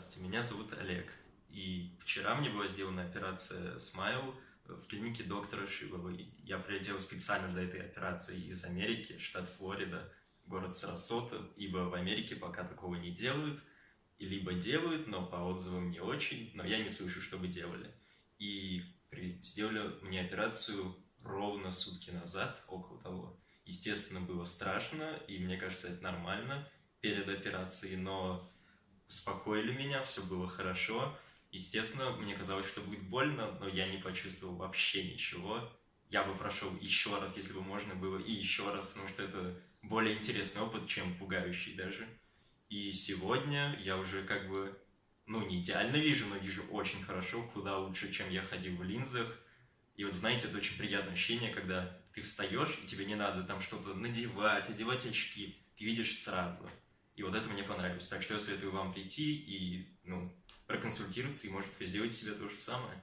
Здравствуйте, меня зовут Олег. И вчера мне была сделана операция Smile в клинике доктора Шиловой. Я прилетел специально для этой операции из Америки, штат Флорида, город Сарасота, ибо в Америке пока такого не делают, и либо делают, но по отзывам не очень, но я не слышу, чтобы делали. И при... сделали мне операцию ровно сутки назад, около того. Естественно, было страшно, и мне кажется, это нормально перед операцией, но успокоили меня, все было хорошо. Естественно, мне казалось, что будет больно, но я не почувствовал вообще ничего. Я бы прошел еще раз, если бы можно было, и еще раз, потому что это более интересный опыт, чем пугающий даже. И сегодня я уже как бы, ну, не идеально вижу, но вижу очень хорошо, куда лучше, чем я ходил в линзах. И вот знаете, это очень приятное ощущение, когда ты встаешь, и тебе не надо там что-то надевать, одевать очки, ты видишь сразу. И вот это мне понравилось. Так что я советую вам прийти и, ну, проконсультироваться, и, может, вы сделаете себе то же самое.